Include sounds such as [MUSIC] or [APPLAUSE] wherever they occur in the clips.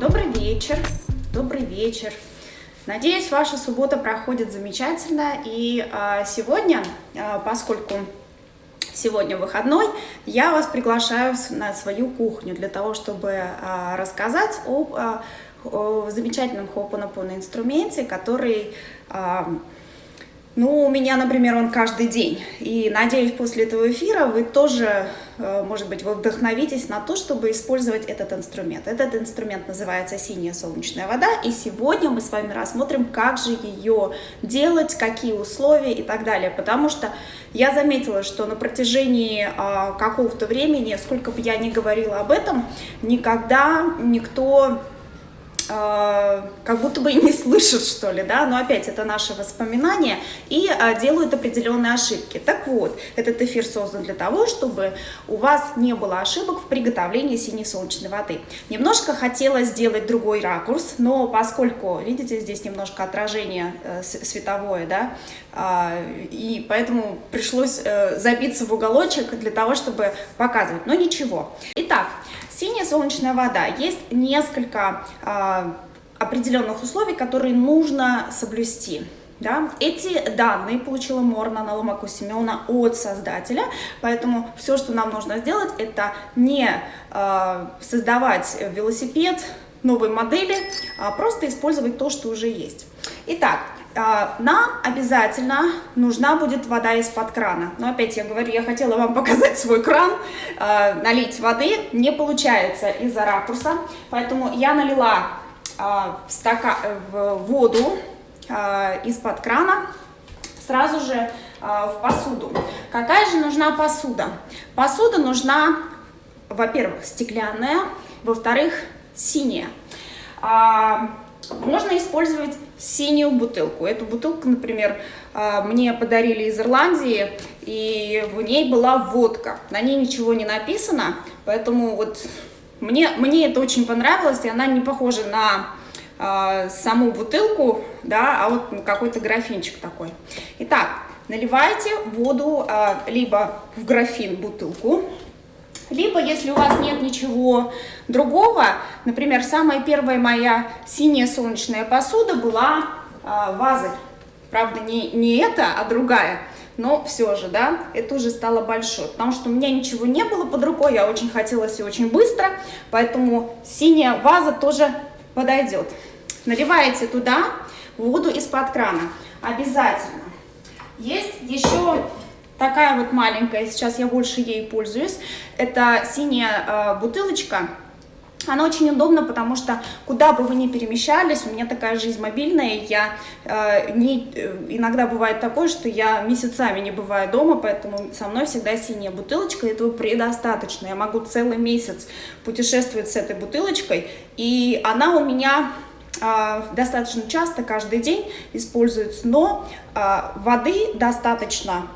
Добрый вечер, добрый вечер. Надеюсь, ваша суббота проходит замечательно. И а, сегодня, а, поскольку сегодня выходной, я вас приглашаю на свою кухню для того, чтобы а, рассказать об а, о замечательном Ho'oponopono инструменте, который а, ну, у меня, например, он каждый день. И надеюсь, после этого эфира вы тоже, э, может быть, вы вдохновитесь на то, чтобы использовать этот инструмент. Этот инструмент называется «Синяя солнечная вода». И сегодня мы с вами рассмотрим, как же ее делать, какие условия и так далее. Потому что я заметила, что на протяжении а, какого-то времени, сколько бы я ни говорила об этом, никогда никто э, как будто бы [LAUGHS] не слышат, что ли, да, но опять это наши воспоминания и э, делают определенные ошибки. Так вот, этот эфир создан для того, чтобы у вас не было ошибок в приготовлении синей солнечной воды. Немножко хотела сделать другой ракурс, но поскольку, видите, здесь немножко отражение э, световое, да, а, и поэтому пришлось забиться в уголочек для того, чтобы показывать, но ничего. Итак, Синяя солнечная вода. Есть несколько а, определенных условий, которые нужно соблюсти. Да? Эти данные получила Морна Наломаку Семена от создателя, поэтому все, что нам нужно сделать, это не а, создавать велосипед новой модели, а просто использовать то, что уже есть. Итак, нам обязательно нужна будет вода из-под крана. Но опять я говорю, я хотела вам показать свой кран, а, налить воды, не получается из-за ракурса, поэтому я налила а, в, стака- в воду а, из-под крана сразу же а, в посуду. Какая же нужна посуда? Посуда нужна, во-первых, стеклянная, во-вторых, синяя. Можно использовать синюю бутылку. Эту бутылку, например, а, мне подарили из Ирландии, и в ней была водка. На ней ничего не написано, поэтому вот мне, мне это очень понравилось, и она не похожа на а, саму бутылку, да, а вот какой-то графинчик такой. Итак, наливайте воду а, либо в графин бутылку, либо, если у вас нет ничего другого, например, самая первая моя синяя солнечная посуда была а, вазой. Правда, не, не эта, а другая. Но все же, да, это уже стало большой. Потому что у меня ничего не было под рукой, я очень хотела все очень быстро. Поэтому синяя ваза тоже подойдет. Наливаете туда воду из-под крана. Обязательно. Есть еще такая вот маленькая, сейчас я больше ей пользуюсь. Это синяя э, бутылочка. Она очень удобна, потому что куда бы вы ни перемещались, у меня такая жизнь мобильная, я э, не, э, иногда бывает такое, что я месяцами не бываю дома, поэтому со мной всегда синяя бутылочка, этого предостаточно. Я могу целый месяц путешествовать с этой бутылочкой, и она у меня а, достаточно часто, каждый день используется, но воды достаточно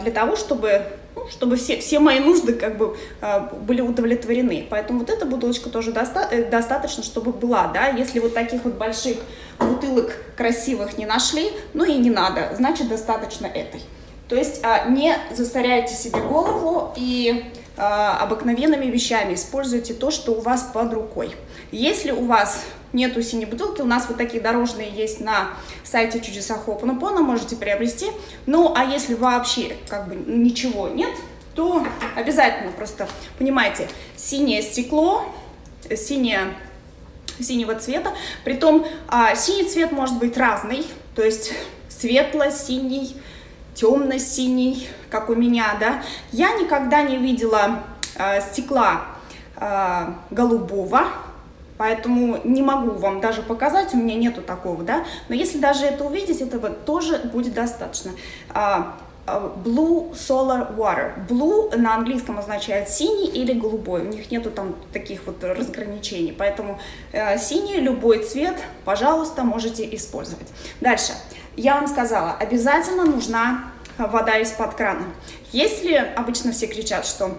для того, чтобы, ну, чтобы все, все мои нужды как бы а, были удовлетворены. Поэтому вот эта бутылочка тоже доста- э, достаточно, чтобы была, да, если вот таких вот больших бутылок красивых не нашли, ну и не надо, значит достаточно этой. То есть а, не засоряйте себе голову и а, обыкновенными вещами используйте то, что у вас под рукой. Если у вас нету синей бутылки, у нас вот такие дорожные есть на сайте чудеса Ho'oponopono, можете приобрести. Ну, а если вообще как бы ничего нет, то обязательно просто, понимаете, синее стекло, синее синего цвета. Притом а, синий цвет может быть разный, то есть светло-синий, темно-синий, как у меня, да. Я никогда не видела а, стекла а, голубого, поэтому не могу вам даже показать, у меня нету такого, да. Но если даже это увидеть, этого тоже будет достаточно. А, а, Blue Solar Water. Blue на английском означает синий или голубой. У них нету там таких вот разграничений. Поэтому э, синий, любой цвет, пожалуйста, можете использовать. Дальше. Я вам сказала, обязательно нужна вода из-под крана. Если обычно все кричат, что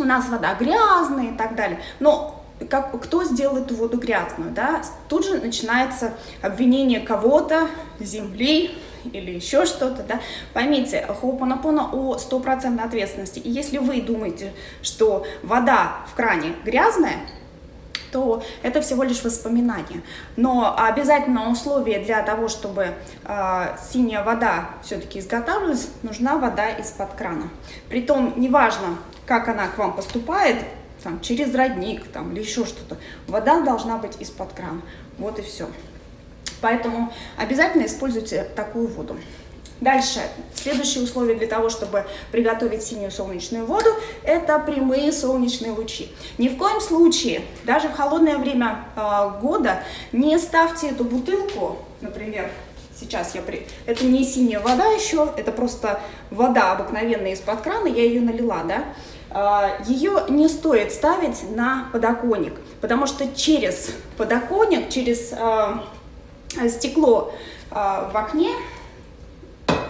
у нас вода грязная и так далее, но как, кто сделал эту воду грязную, да, тут же начинается обвинение кого-то, земли, или еще что-то, да, поймите, хоупанапона о стопроцентной ответственности. И если вы думаете, что вода в кране грязная, то это всего лишь воспоминание. Но обязательно условие для того, чтобы э, синяя вода все-таки изготавливалась, нужна вода из-под крана. Притом, неважно, как она к вам поступает, там, через родник там, или еще что-то, вода должна быть из-под крана. Вот и все. Поэтому обязательно используйте такую воду. Дальше, следующее условие для того, чтобы приготовить синюю солнечную воду, это прямые солнечные лучи. Ни в коем случае, даже в холодное время э, года, не ставьте эту бутылку, например, сейчас я при... Это не синяя вода еще, это просто вода обыкновенная из-под крана, я ее налила, да. Э, ее не стоит ставить на подоконник, потому что через подоконник, через э, стекло э, в окне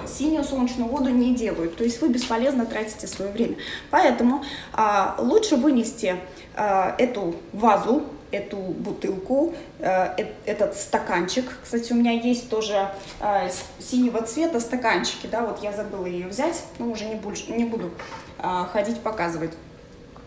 синюю солнечную воду не делают. То есть вы бесполезно тратите свое время. Поэтому а, лучше вынести а, эту вазу, эту бутылку, а, э, этот стаканчик. Кстати, у меня есть тоже а, синего цвета стаканчики, да, вот я забыла ее взять, но уже не, больше, не буду а, ходить показывать.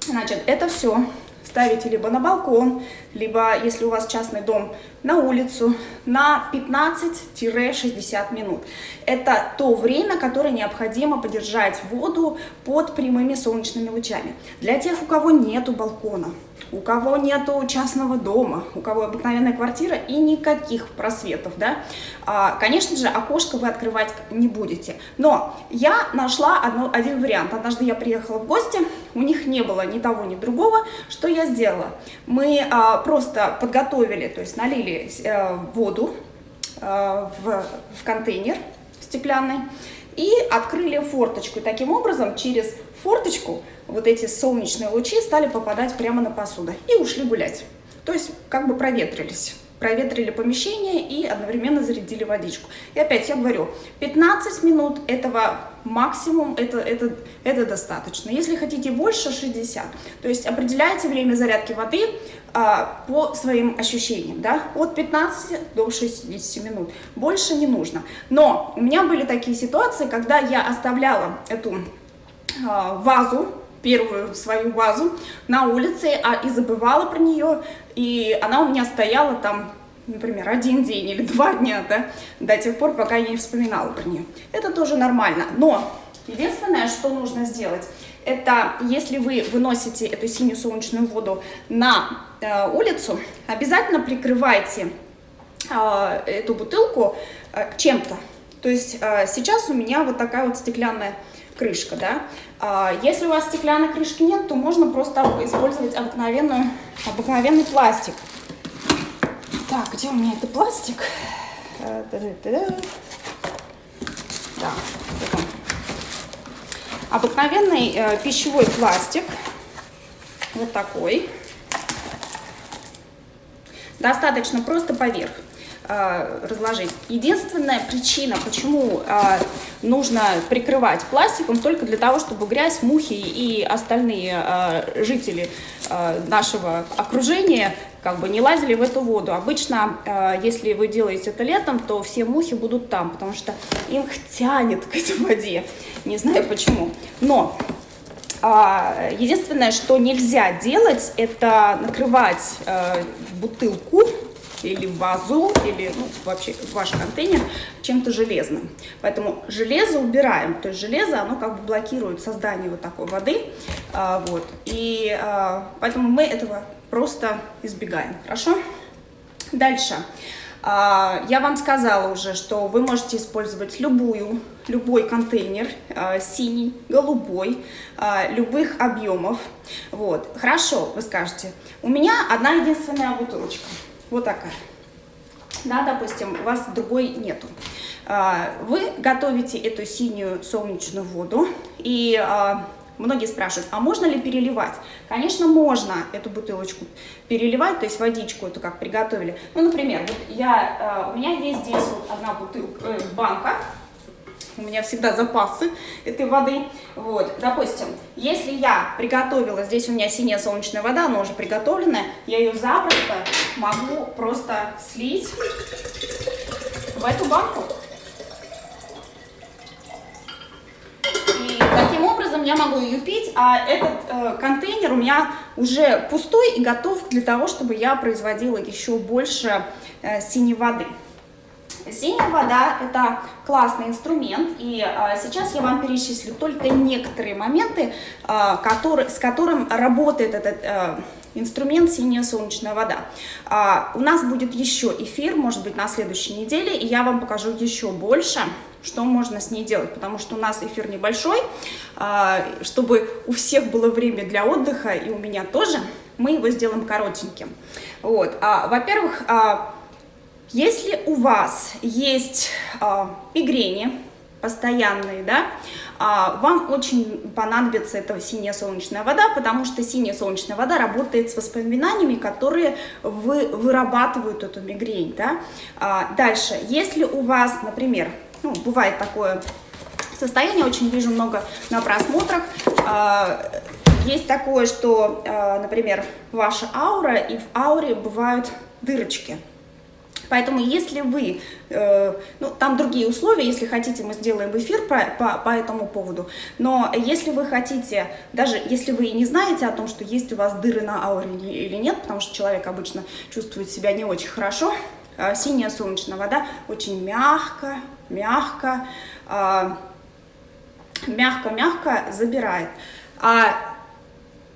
Значит, это все ставите либо на балкон, либо, если у вас частный дом, на улицу на 15-60 минут. Это то время, которое необходимо подержать воду под прямыми солнечными лучами. Для тех, у кого нету балкона, у кого нету частного дома, у кого обыкновенная квартира и никаких просветов, да, а, конечно же, окошко вы открывать не будете. Но я нашла одно, один вариант. Однажды я приехала в гости, у них не было ни того, ни другого. Что я сделала? Мы а, просто подготовили, то есть налили а, воду а, в, в контейнер стеклянный и открыли форточку. И таким образом через форточку вот эти солнечные лучи стали попадать прямо на посуду и ушли гулять. То есть как бы проветрились проветрили помещение и одновременно зарядили водичку. И опять я говорю, 15 минут этого максимум, это, это, это достаточно. Если хотите больше, 60. То есть определяйте время зарядки воды а, по своим ощущениям, да, от 15 до 60 минут. Больше не нужно. Но у меня были такие ситуации, когда я оставляла эту вазу первую свою вазу на улице а, и забывала про нее, и она у меня стояла там, например, один день или [LAUGHS] два дня, да, до тех пор, пока я не вспоминала про нее. Это тоже нормально, но единственное, что нужно сделать, это если вы выносите эту синюю солнечную воду на э, улицу, обязательно прикрывайте э, эту бутылку э, чем-то. То есть э, сейчас у меня вот такая вот стеклянная крышка, да. А, если у вас стеклянной крышки нет, то можно просто использовать обыкновенную, обыкновенный пластик. Так, где у меня это пластик? Э, да, Обыкновенный э, пищевой пластик, вот такой. Достаточно просто поверх. Э, разложить. Единственная причина, почему э, нужно прикрывать пластиком, только для того, чтобы грязь, мухи и остальные э, жители нашего окружения как бы не лазили в эту воду. Обычно, если вы делаете это летом, то все мухи будут там, потому что им тянет к этой воде. Не знаю почему. Но единственное, что нельзя делать, это накрывать бутылку или вазу, или ну, вообще ваш контейнер чем-то железным. Поэтому железо убираем, то есть железо, оно как бы блокирует создание вот такой воды, а, вот, и а, поэтому мы этого просто избегаем, хорошо? Дальше. А, я вам сказала уже, что вы можете использовать любую, любой контейнер, а, синий, голубой, а, любых объемов. Вот. Хорошо, вы скажете, у меня одна единственная бутылочка. Вот такая. Да, допустим, у вас другой нету. А, вы готовите эту синюю солнечную воду, и а, многие спрашивают, а можно ли переливать? Конечно, можно эту бутылочку переливать, то есть водичку эту как приготовили. Ну, например, вот я, а, у меня есть здесь вот одна бутылка, э, банка, у меня всегда запасы этой воды. Вот, допустим, если я приготовила, здесь у меня синяя солнечная вода, она уже приготовленная, я ее запросто могу просто слить в эту банку. И таким образом я могу ее пить, а этот э, контейнер у меня уже пустой и готов для того, чтобы я производила еще больше э, синей воды. Синяя вода – это классный инструмент, и а, сейчас я вам перечислю только некоторые моменты, а, который, с которым работает этот а, инструмент «Синяя солнечная вода». А, у нас будет еще эфир, может быть, на следующей неделе, и я вам покажу еще больше, что можно с ней делать, потому что у нас эфир небольшой, а, чтобы у всех было время для отдыха, и у меня тоже, мы его сделаем коротеньким. Вот. А, Во-первых, а, если у вас есть а, мигрени постоянные, да, а, вам очень понадобится эта синяя солнечная вода, потому что синяя солнечная вода работает с воспоминаниями, которые вы, вырабатывают эту мигрень, да. А, дальше, если у вас, например, ну, бывает такое состояние, очень вижу много на просмотрах, есть такое, что, например, ваша аура, и в ауре бывают дырочки, Поэтому если вы, э, ну там другие условия, если хотите, мы сделаем эфир по, по, по этому поводу, но если вы хотите, даже если вы не знаете о том, что есть у вас дыры на ауре или нет, потому что человек обычно чувствует себя не очень хорошо, э, синяя солнечная вода очень мягко, мягко, э, мягко-мягко забирает. А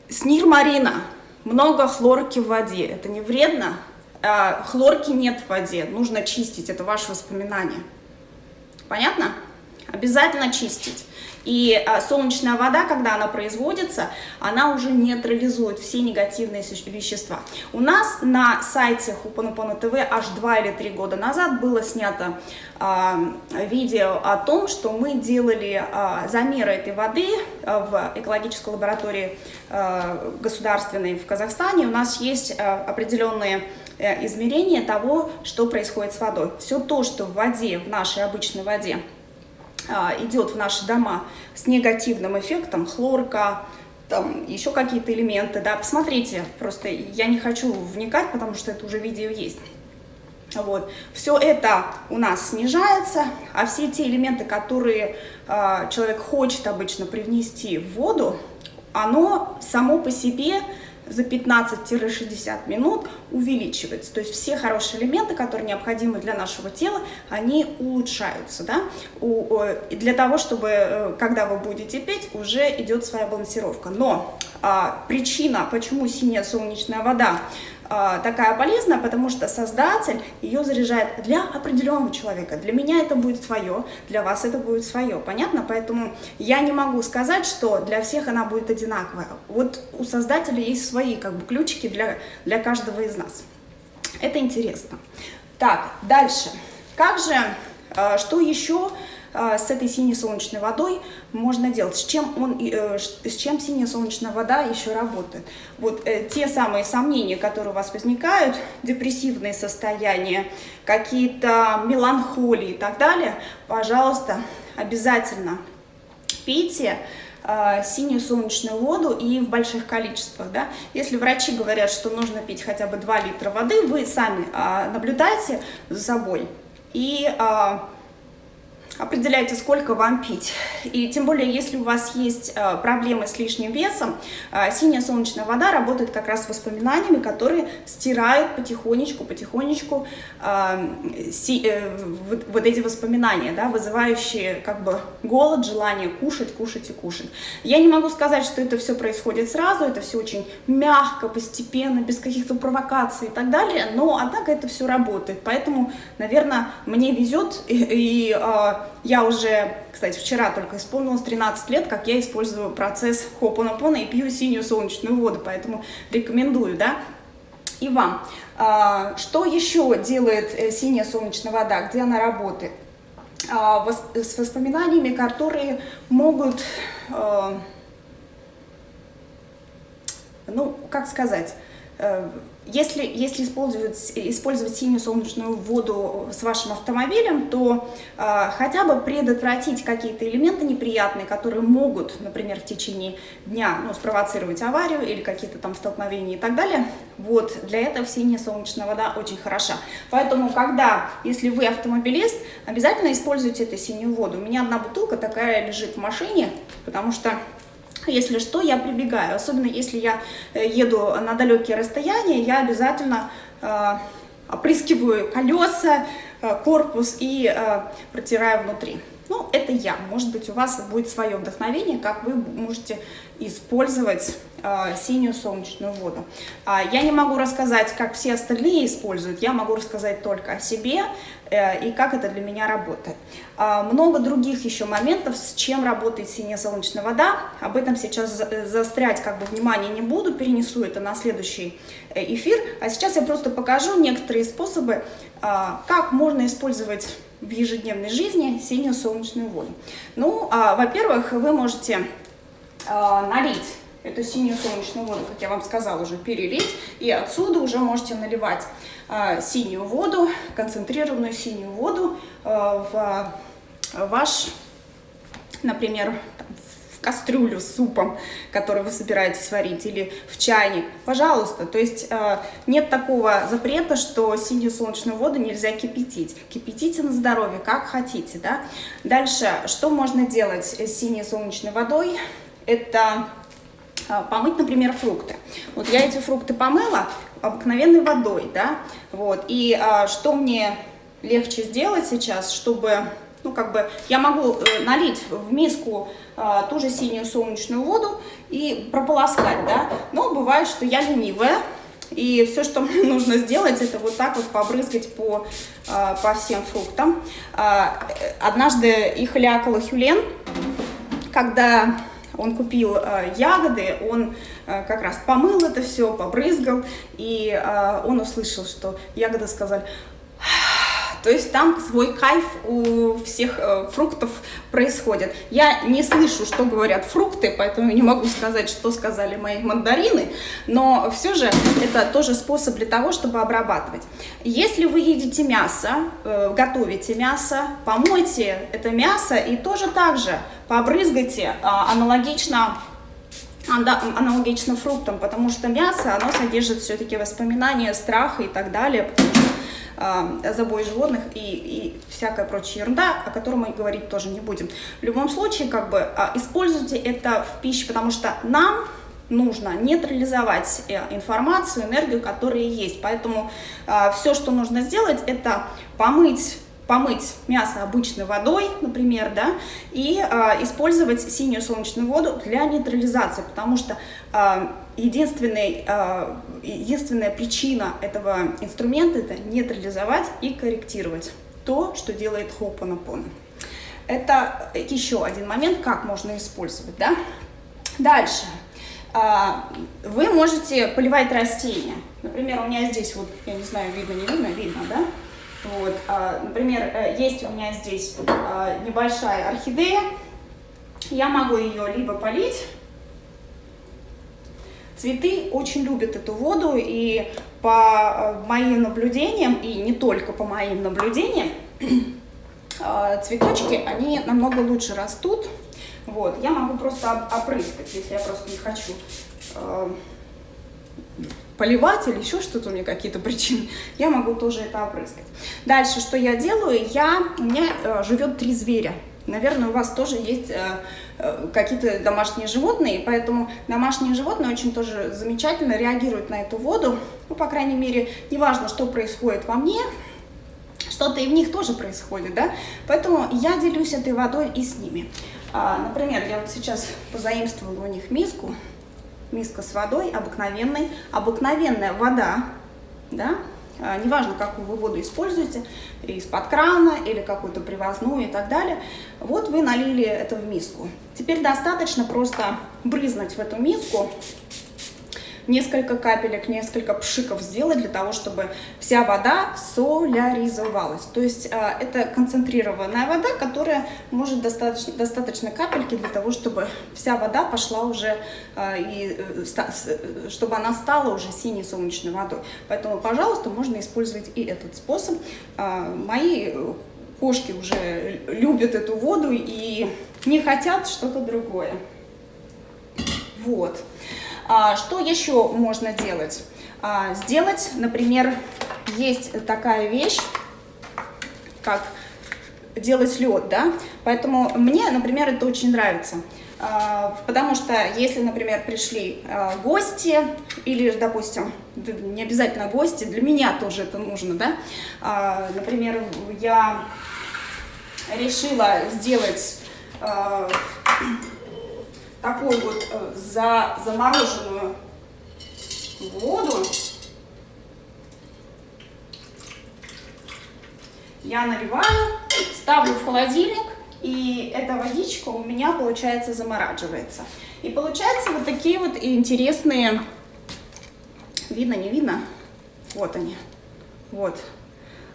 снирмарина, много хлорки в воде, это не вредно? А, хлорки нет в воде, нужно чистить, это ваши воспоминания. Понятно? Обязательно чистить. И а, солнечная вода, когда она производится, она уже нейтрализует все негативные вещества. У нас на сайте Хупанупана ТВ аж два или три года назад было снято а, видео о том, что мы делали а, замеры этой воды а, в экологической лаборатории а, государственной в Казахстане. У нас есть определенные Э, измерение того, что происходит с водой. Все то, что в воде, в нашей обычной воде, а, идет в наши дома с негативным эффектом, хлорка, там еще какие-то элементы, да, посмотрите, просто я не хочу вникать, потому что это уже видео есть. Вот. Все это у нас снижается, а все те элементы, которые э, человек хочет обычно привнести в воду, оно само по себе за 15-60 минут увеличивается. То есть все хорошие элементы, которые необходимы для нашего тела, они улучшаются. Да? У, для того, чтобы, э, когда вы будете петь, уже идет своя балансировка. Но а, причина, почему синяя солнечная вода такая полезная, потому что создатель ее заряжает для определенного человека. Для меня это будет свое, для вас это будет свое. Понятно? Поэтому я не могу сказать, что для всех она будет одинаковая. Вот у создателя есть свои как бы ключики для, для каждого из нас. Это интересно. Так, дальше. Как же, а, что еще а, с этой синей солнечной водой можно делать, с чем, он, э, с чем синяя солнечная вода еще работает. Вот э, те самые сомнения, которые у вас возникают, депрессивные состояния, какие-то меланхолии и так далее, пожалуйста, обязательно пейте э, синюю солнечную воду и в больших количествах. Да? Если врачи говорят, что нужно пить хотя бы 2 литра воды, вы сами э, наблюдайте за собой и э, определяйте, сколько вам пить. И тем более, если у вас есть э, проблемы с лишним весом, э, синяя солнечная вода работает как раз с воспоминаниями, которые стирают потихонечку, потихонечку э, вот, эти воспоминания, да, вызывающие как бы голод, желание кушать, кушать и кушать. Я не могу сказать, что это все происходит сразу, это все очень мягко, постепенно, без каких-то провокаций и так далее, но однако это все работает. Поэтому, наверное, мне везет [LAUGHS] и, и я уже, кстати, вчера только исполнилось 13 лет, как я использую процесс хопонопона и пью синюю солнечную воду, поэтому рекомендую, да, и вам. А, что еще делает э, синяя солнечная вода, где она работает? А, с воспоминаниями, которые могут, а, ну, как сказать, э, если, если использовать, использовать синюю солнечную воду с вашим автомобилем, то э, хотя бы предотвратить какие-то элементы неприятные, которые могут, например, в течение дня ну, спровоцировать аварию или какие-то там столкновения и так далее. Вот, для этого синяя солнечная вода очень хороша. Поэтому, когда, если вы автомобилист, обязательно используйте эту синюю воду. У меня одна бутылка такая лежит в машине, потому что Если что, я прибегаю. Особенно если я э, еду на далекие расстояния, я обязательно э, опрыскиваю колеса, э, корпус и протираю внутри. Ну, это я. Может быть, у вас будет свое вдохновение, как вы можете использовать э, синюю солнечную воду. А, я не могу рассказать, как все остальные используют, я могу рассказать только о себе и как это для меня работает. А, много других еще моментов, с чем работает синяя солнечная вода. Об этом сейчас э, заострять как бы внимание не буду, перенесу это на следующий э, эфир. А сейчас я просто покажу некоторые способы, э, как можно использовать в ежедневной жизни синюю солнечную воду. Ну, а, во-первых, вы можете а, налить эту синюю солнечную воду, как я вам сказала, уже перелить, и отсюда уже можете наливать а, синюю воду, концентрированную синюю воду а, в ваш, например, кастрюлю с супом, который вы собираетесь варить, или в чайник, пожалуйста. То есть э, нет такого запрета, что синюю солнечную воду нельзя кипятить. Кипятите на здоровье, как хотите, да. Дальше, что можно делать с синей солнечной водой? Это э, помыть, например, фрукты. Вот я эти фрукты помыла обыкновенной водой, да, вот, и а, что мне легче сделать сейчас, чтобы ну, как бы, я могу э, налить в миску э, ту же синюю солнечную воду и прополоскать, да, но бывает, что я ленивая, и все, что мне [LAUGHS] нужно сделать, это вот так вот побрызгать по, э, по всем фруктам. Э, однажды их лякала Хюлен, когда он купил э, ягоды, он э, как раз помыл это все, побрызгал, и э, он услышал, что ягоды сказали, то есть там свой кайф у всех э, фруктов происходит. Я не слышу, что говорят фрукты, поэтому не могу сказать, что сказали мои мандарины, но все же это тоже способ для того, чтобы обрабатывать. Если вы едите мясо, э, готовите мясо, помойте это мясо и тоже так же побрызгайте э, аналогично аналогично фруктам, потому что мясо, оно содержит все-таки воспоминания, страха и так далее, потому забой животных и, и всякая прочая ерунда, о которой мы говорить тоже не будем. В любом случае, как бы, э, используйте это в пищу, потому что нам нужно нейтрализовать э, информацию, энергию, которая есть. Поэтому э, все, что нужно сделать, это помыть помыть мясо обычной водой, например, да, и э, использовать синюю солнечную воду для нейтрализации, потому что э, единственный, э, единственная причина этого инструмента – это нейтрализовать и корректировать то, что делает Ho'oponopono. Это еще один момент, как можно использовать, да. Дальше. Вы можете поливать растения. Например, у меня здесь вот, я не знаю, видно, не видно, видно, да? Вот, а, например, э, есть у меня здесь а, небольшая орхидея. Я могу ее либо полить. Цветы очень любят эту воду, и по э, моим наблюдениям, и не только по моим наблюдениям, а, [CLEARS THROAT] цветочки, они намного лучше растут. Вот, я могу просто опрыскать, если я просто не хочу поливать или еще что-то, у меня какие-то причины, [LAUGHS] я могу тоже это опрыскать. Дальше, что я делаю, я, у меня э, живет три зверя. Наверное, у вас тоже есть э, э, какие-то домашние животные, поэтому домашние животные очень тоже замечательно реагируют на эту воду. Ну, по крайней мере, неважно, что происходит во мне, что-то и в них тоже происходит, да? Поэтому я делюсь этой водой и с ними. А, например, я вот сейчас позаимствовала у них миску, миска с водой обыкновенной, обыкновенная вода, да, неважно, какую вы воду используете, из-под крана или какую-то привозную и так далее. Вот вы налили это в миску. Теперь достаточно просто брызнуть в эту миску несколько капелек, несколько пшиков сделать для того, чтобы вся вода соляризовалась. То есть э, это концентрированная вода, которая может достаточно, достаточно капельки для того, чтобы вся вода пошла уже, э, и, э, чтобы она стала уже синей солнечной водой. Поэтому, пожалуйста, можно использовать и этот способ. Мои кошки уже любят эту воду и не хотят что-то другое. Вот. А, что еще можно делать? А, сделать, например, есть такая вещь, как делать лед, да, поэтому мне, например, это очень нравится. А, потому что если, например, пришли а, гости или, допустим, не обязательно гости, для меня тоже это нужно, да, а, например, я решила сделать такую вот э, за, замороженную воду, я наливаю, ставлю в холодильник, и эта водичка у меня, получается, замораживается. И получается вот такие вот интересные, видно, не видно? Вот они, вот.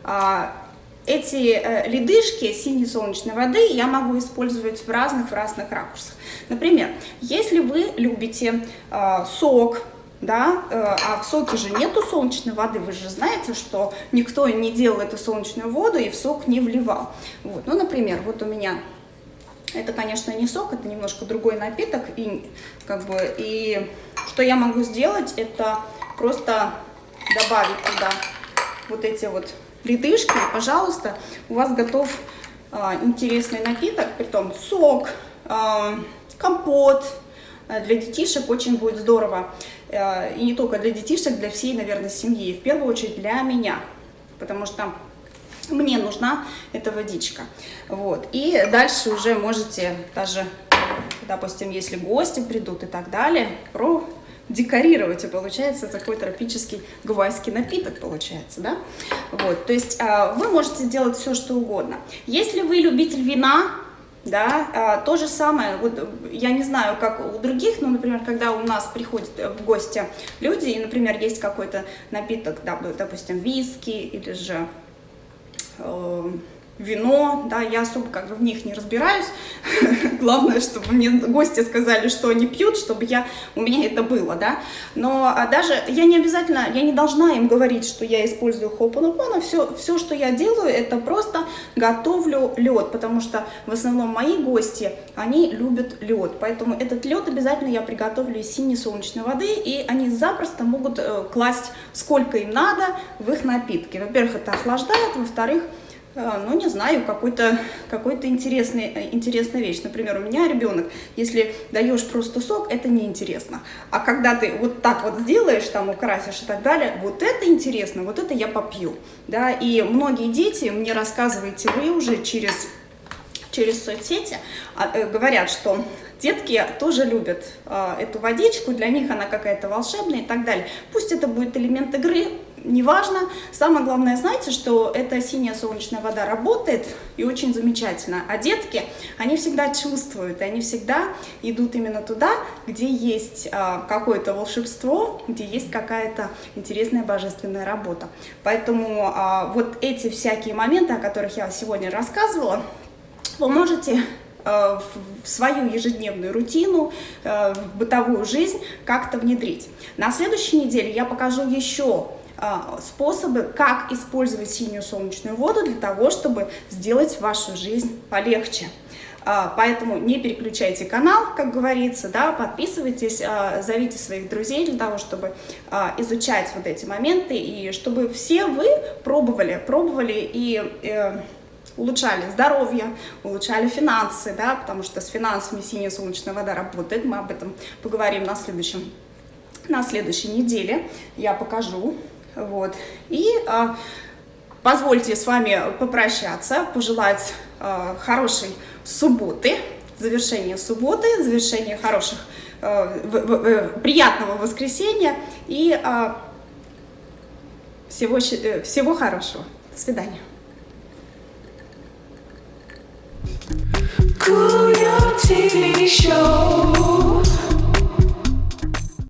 А, эти э, ледышки синей солнечной воды я могу использовать в разных, в разных ракурсах. Например, если вы любите э, сок, да, э, а в соке же нету солнечной воды, вы же знаете, что никто не делал эту солнечную воду и в сок не вливал. Вот, ну, например, вот у меня, это, конечно, не сок, это немножко другой напиток, и, как бы, и что я могу сделать, это просто добавить туда вот эти вот ледышки, пожалуйста, у вас готов а, интересный напиток, притом сок, а, компот, для детишек очень будет здорово. Э, и не только для детишек, для всей, наверное, семьи. В первую очередь для меня, потому что мне нужна эта водичка. Вот. И дальше уже можете даже, допустим, если гости придут и так далее, про декорировать, и получается такой тропический гавайский напиток, получается, да? Вот, то есть э, вы можете делать все, что угодно. Если вы любитель вина, да, а, то же самое, вот я не знаю, как у других, но, например, когда у нас приходят в гости люди, и, например, есть какой-то напиток, допустим, виски или же э, вино, да, я особо как бы в них не разбираюсь. [LAUGHS] Главное, чтобы мне гости сказали, что они пьют, чтобы я, у меня это было, да. Но а даже я не обязательно, я не должна им говорить, что я использую хопанопана. Все, все, что я делаю, это просто готовлю лед, потому что в основном мои гости, они любят лед. Поэтому этот лед обязательно я приготовлю из синей солнечной воды, и они запросто могут э, класть сколько им надо в их напитки. Во-первых, это охлаждает, во-вторых, ну, не знаю, какой-то какой, -то, интересный, э, интересная вещь. Например, у меня ребенок, если даешь просто сок, это неинтересно. А когда ты вот так вот сделаешь, там украсишь и так далее, вот это интересно, вот это я попью. Да? И многие дети, мне рассказываете вы уже через, через соцсети, а, э, говорят, что Детки тоже любят э, эту водичку, для них она какая-то волшебная и так далее. Пусть это будет элемент игры, неважно. Самое главное, знаете, что эта синяя солнечная вода работает и очень замечательно. А детки, они всегда чувствуют, и они всегда идут именно туда, где есть а, какое-то волшебство, где есть какая-то интересная божественная работа. Поэтому а, вот эти всякие моменты, о которых я сегодня рассказывала, вы можете а, в свою ежедневную рутину, а, в бытовую жизнь как-то внедрить. На следующей неделе я покажу еще способы, как использовать синюю солнечную воду для того, чтобы сделать вашу жизнь полегче. А, поэтому не переключайте канал, как говорится, да, подписывайтесь, а, зовите своих друзей для того, чтобы изучать вот эти моменты, и чтобы все вы пробовали, пробовали и э, улучшали здоровье, улучшали финансы, да, потому что с финансами синяя солнечная вода работает, мы об этом поговорим на следующем на следующей неделе я покажу вот. И а, позвольте с вами попрощаться, пожелать а, хорошей субботы, завершения субботы, завершения хороших, а, в, в, приятного воскресенья и а, всего, э, всего хорошего. До свидания. TV show